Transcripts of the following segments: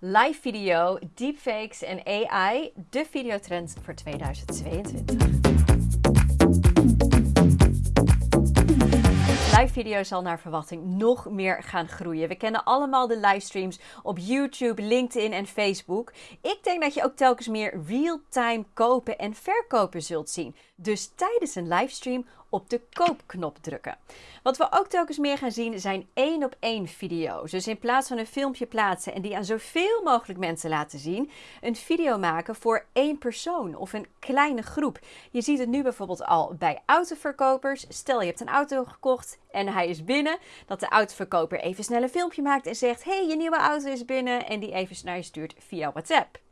live video, deepfakes en AI, de videotrend voor 2022. Live video zal naar verwachting nog meer gaan groeien. We kennen allemaal de livestreams op YouTube, LinkedIn en Facebook. Ik denk dat je ook telkens meer real-time kopen en verkopen zult zien. Dus tijdens een livestream op de koopknop drukken. Wat we ook telkens meer gaan zien zijn één op één video's. Dus in plaats van een filmpje plaatsen en die aan zoveel mogelijk mensen laten zien, een video maken voor één persoon of een kleine groep. Je ziet het nu bijvoorbeeld al bij autoverkopers. Stel je hebt een auto gekocht en hij is binnen, dat de autoverkoper even snel een filmpje maakt en zegt: "Hey, je nieuwe auto is binnen" en die even naar je stuurt via WhatsApp.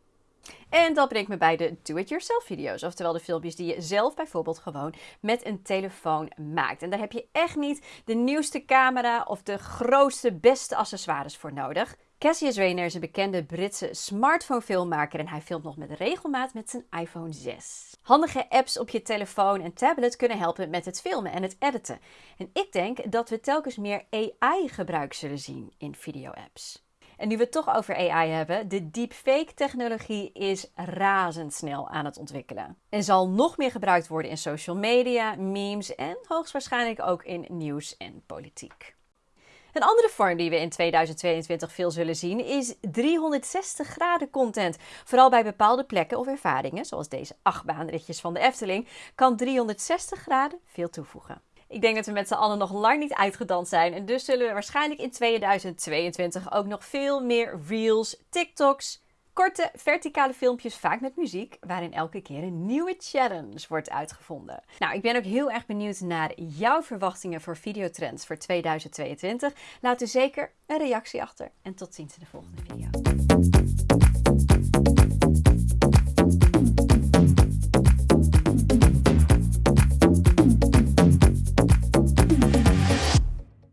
En dat brengt me bij de do-it-yourself video's. Oftewel de filmpjes die je zelf bijvoorbeeld gewoon met een telefoon maakt. En daar heb je echt niet de nieuwste camera of de grootste, beste accessoires voor nodig. Cassius Rayner is een bekende Britse smartphone-filmmaker en hij filmt nog met regelmaat met zijn iPhone 6. Handige apps op je telefoon en tablet kunnen helpen met het filmen en het editen. En ik denk dat we telkens meer AI-gebruik zullen zien in video-apps. En nu we het toch over AI hebben, de deepfake-technologie is razendsnel aan het ontwikkelen. En zal nog meer gebruikt worden in social media, memes en hoogstwaarschijnlijk ook in nieuws en politiek. Een andere vorm die we in 2022 veel zullen zien is 360 graden content. Vooral bij bepaalde plekken of ervaringen, zoals deze achtbaanritjes van de Efteling, kan 360 graden veel toevoegen. Ik denk dat we met z'n allen nog lang niet uitgedanst zijn. En dus zullen we waarschijnlijk in 2022 ook nog veel meer reels, TikToks, korte verticale filmpjes, vaak met muziek, waarin elke keer een nieuwe challenge wordt uitgevonden. Nou, ik ben ook heel erg benieuwd naar jouw verwachtingen voor videotrends voor 2022. Laat u zeker een reactie achter en tot ziens in de volgende video.